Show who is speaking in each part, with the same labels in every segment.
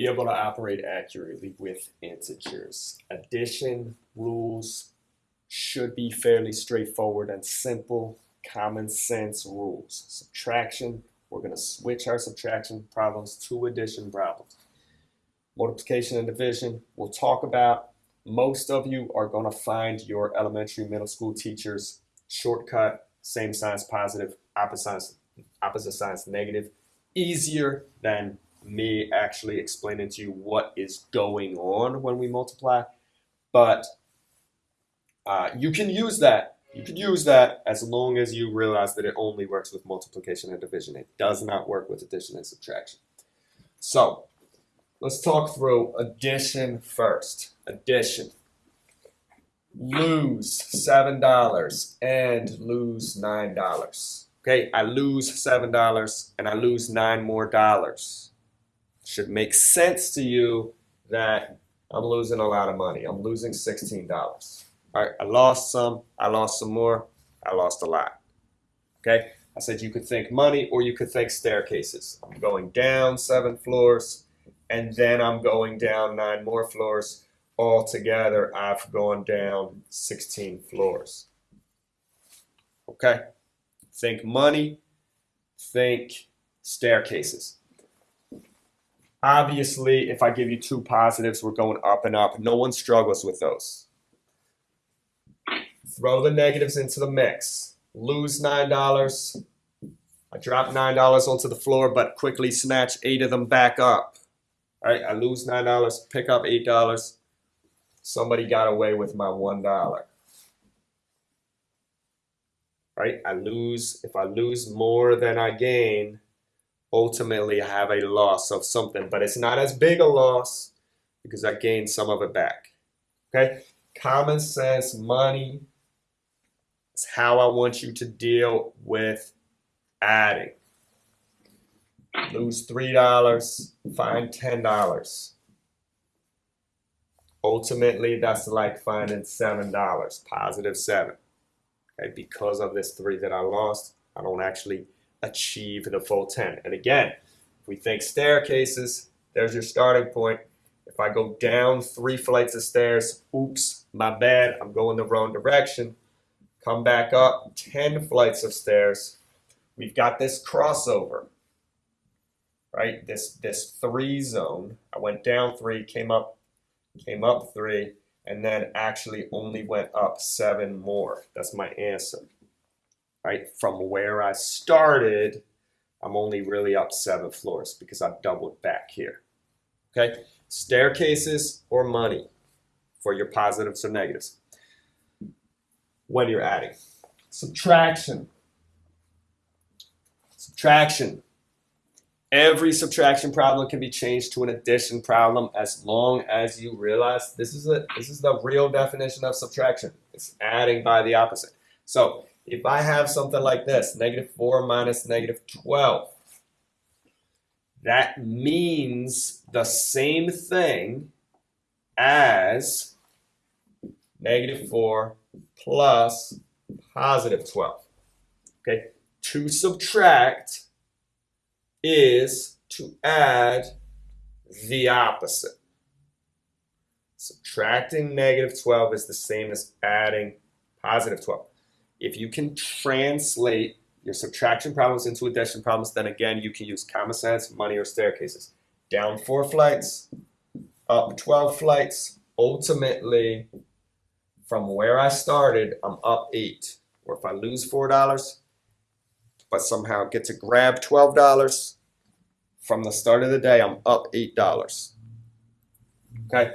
Speaker 1: be able to operate accurately with integers. Addition rules should be fairly straightforward and simple, common sense rules. Subtraction, we're going to switch our subtraction problems to addition problems. Multiplication and division, we'll talk about. Most of you are going to find your elementary middle school teachers shortcut, same signs positive, opposite signs, opposite signs negative, easier than me actually explaining to you what is going on when we multiply. But uh, you can use that. You can use that as long as you realize that it only works with multiplication and division. It does not work with addition and subtraction. So let's talk through addition first. Addition. Lose $7 and lose $9. Okay, I lose $7 and I lose 9 more dollars. Should make sense to you that I'm losing a lot of money. I'm losing $16. All right, I lost some, I lost some more, I lost a lot. Okay, I said you could think money or you could think staircases. I'm going down seven floors and then I'm going down nine more floors. Altogether, I've gone down 16 floors. Okay, think money, think staircases. Obviously, if I give you two positives, we're going up and up. No one struggles with those. Throw the negatives into the mix. Lose $9. I drop $9 onto the floor, but quickly snatch eight of them back up. All right, I lose $9, pick up $8. Somebody got away with my $1. Right, I lose, if I lose more than I gain, ultimately I have a loss of something, but it's not as big a loss because I gained some of it back. Okay, common sense, money, it's how I want you to deal with adding. Lose $3, find $10. Ultimately, that's like finding $7, positive 7. Okay, because of this 3 that I lost, I don't actually achieve the full 10. And again, if we think staircases, there's your starting point. If I go down three flights of stairs, oops, my bad, I'm going the wrong direction come back up 10 flights of stairs. We've got this crossover, right? This, this three zone. I went down three, came up, came up three, and then actually only went up seven more. That's my answer, right? From where I started, I'm only really up seven floors because I've doubled back here, okay? Staircases or money for your positives or negatives when you're adding. Subtraction. Subtraction. Every subtraction problem can be changed to an addition problem as long as you realize this is a this is the real definition of subtraction. It's adding by the opposite. So if I have something like this, negative 4 minus negative 12, that means the same thing as negative 4 plus positive 12. Okay, to subtract is to add the opposite. Subtracting negative 12 is the same as adding positive 12. If you can translate your subtraction problems into addition problems, then again, you can use common sense, money, or staircases. Down four flights, up 12 flights, ultimately from where I started, I'm up eight. Or if I lose $4, but somehow get to grab $12, from the start of the day, I'm up $8. Okay?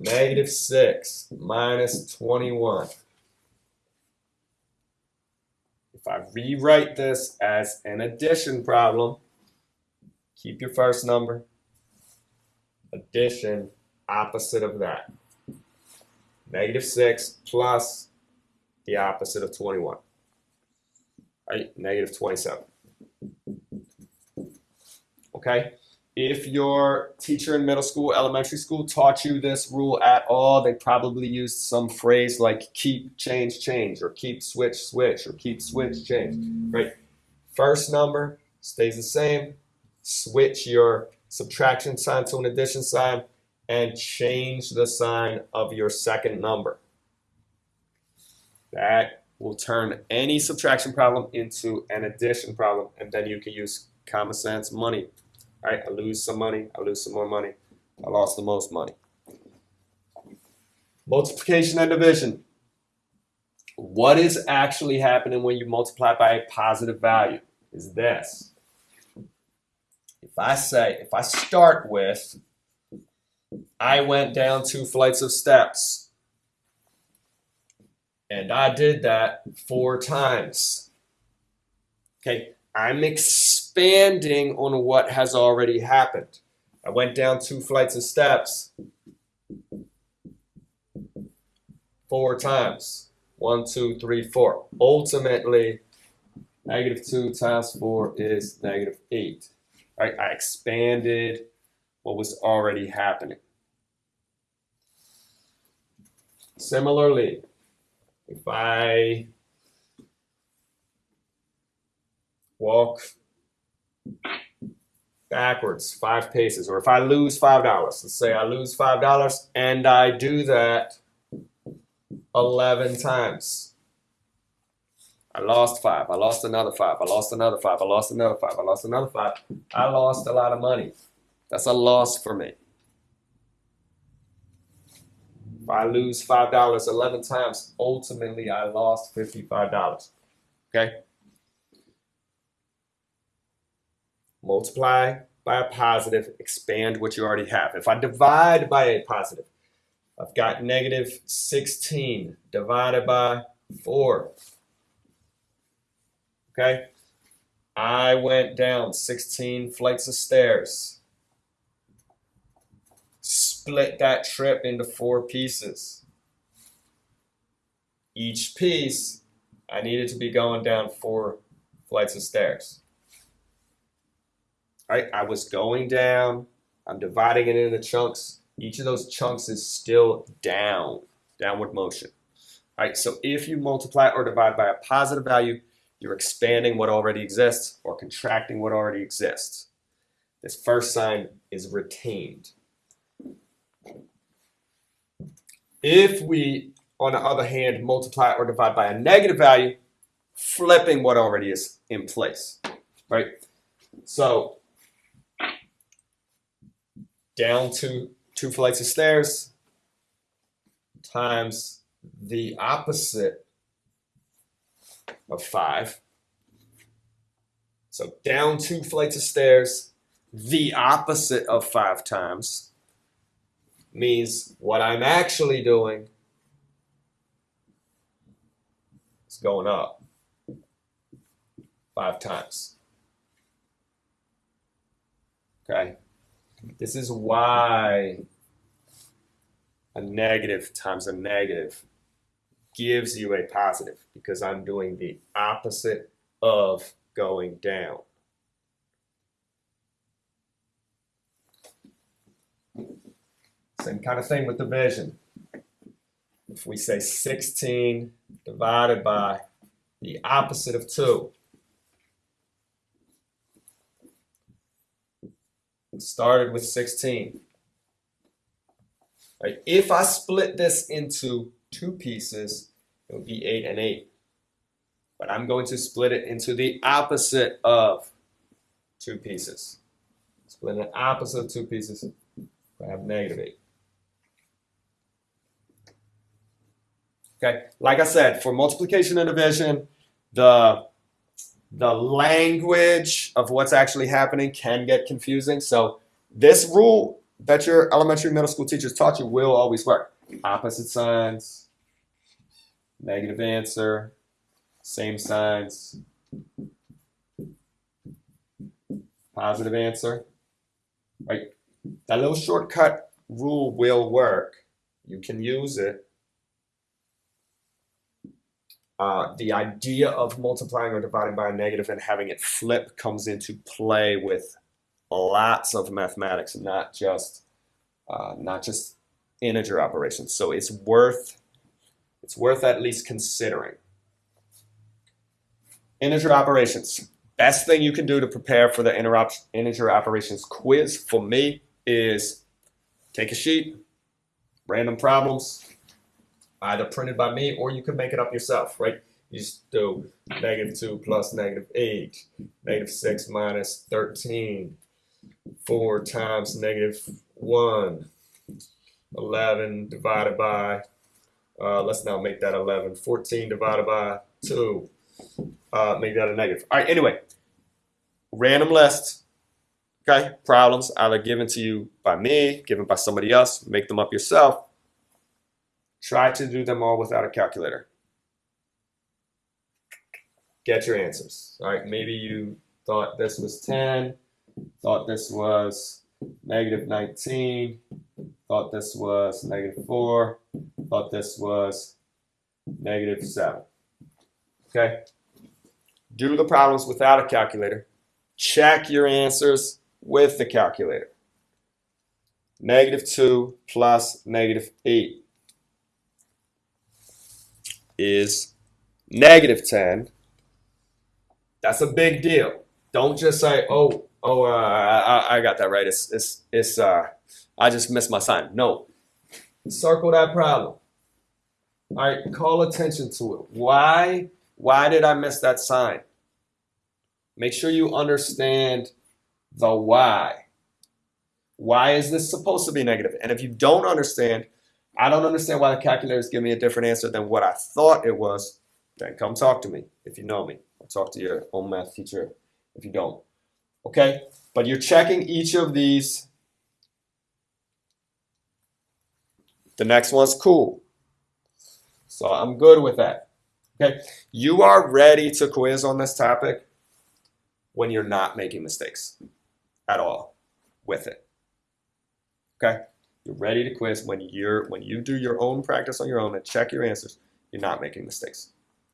Speaker 1: Negative 6 minus 21. If I rewrite this as an addition problem, keep your first number, addition opposite of that. Negative 6 plus the opposite of 21. Right? Negative 27. Okay? If your teacher in middle school, elementary school taught you this rule at all, they probably used some phrase like keep, change, change, or keep, switch, switch, or keep, switch, change. Right? First number, stays the same. Switch your subtraction sign to an addition sign and change the sign of your second number. That will turn any subtraction problem into an addition problem, and then you can use common sense money. Right, I lose some money, I lose some more money, I lost the most money. Multiplication and division. What is actually happening when you multiply by a positive value is this. If I say, if I start with, I went down two flights of steps, and I did that four times. Okay, I'm expanding on what has already happened. I went down two flights of steps four times. One, two, three, four. Ultimately, negative 2 times 4 is negative 8. Right? I expanded what was already happening. Similarly, if I walk backwards five paces, or if I lose $5, let's say I lose $5 and I do that 11 times. I lost five. I lost another five. I lost another five. I lost another five. I lost another five. I lost a lot of money. That's a loss for me. If I lose $5 11 times, ultimately I lost $55. Okay? Multiply by a positive, expand what you already have. If I divide by a positive, I've got negative 16 divided by 4. Okay? I went down 16 flights of stairs. Split that trip into four pieces. Each piece, I needed to be going down four flights of stairs. Right, I was going down. I'm dividing it into chunks each of those chunks is still down, downward motion. All right, so if you multiply or divide by a positive value, you're expanding what already exists or contracting what already exists. This first sign is retained. If we, on the other hand, multiply or divide by a negative value, flipping what already is in place, right? So down to two flights of stairs times the opposite of 5. So down two flights of stairs, the opposite of 5 times means what I'm actually doing is going up 5 times. Okay? This is why a negative times a negative gives you a positive because I'm doing the opposite of going down. Same kind of thing with division. If we say 16 divided by the opposite of 2, started with 16. Right? If I split this into two pieces, it would be 8 and 8. But I'm going to split it into the opposite of two pieces. Split the opposite of two pieces, I have negative 8. Okay, like I said, for multiplication and division, the the language of what's actually happening can get confusing. So this rule that your elementary middle school teachers taught you will always work. Opposite signs, negative answer, same signs, positive answer. Right? That little shortcut rule will work. You can use it uh, the idea of multiplying or dividing by a negative and having it flip comes into play with lots of mathematics, not just uh, not just integer operations. So it's worth it's worth at least considering. Integer operations. Best thing you can do to prepare for the integer operations quiz for me is take a sheet, random problems, either printed by me or you can make it up yourself, right? You just do negative 2 plus negative 8, negative 6 minus 13, 4 times negative 1, 11 divided by, uh, let's now make that 11, 14 divided by 2, uh, make that a negative. All right, anyway, random list, okay, problems either given to you by me, given by somebody else, make them up yourself. Try to do them all without a calculator. Get your answers. All right, maybe you thought this was 10, thought this was negative 19, thought this was negative 4, thought this was negative 7. Okay? Do the problems without a calculator. Check your answers with the calculator. Negative 2 plus negative 8 is negative 10. That's a big deal. Don't just say, oh, oh, uh, I, I got that right. It's, it's, it's, uh, I just missed my sign. No. Circle that problem. All right, call attention to it. Why, why did I miss that sign? Make sure you understand the why. Why is this supposed to be negative? And if you don't understand, I don't understand why the calculator is giving me a different answer than what I thought it was, then come talk to me if you know me. Talk to your own math teacher if you don't. Okay? But you're checking each of these. The next one's cool. So I'm good with that. Okay? You are ready to quiz on this topic when you're not making mistakes at all with it. Okay? You're ready to quiz when you're when you do your own practice on your own and check your answers. You're not making mistakes.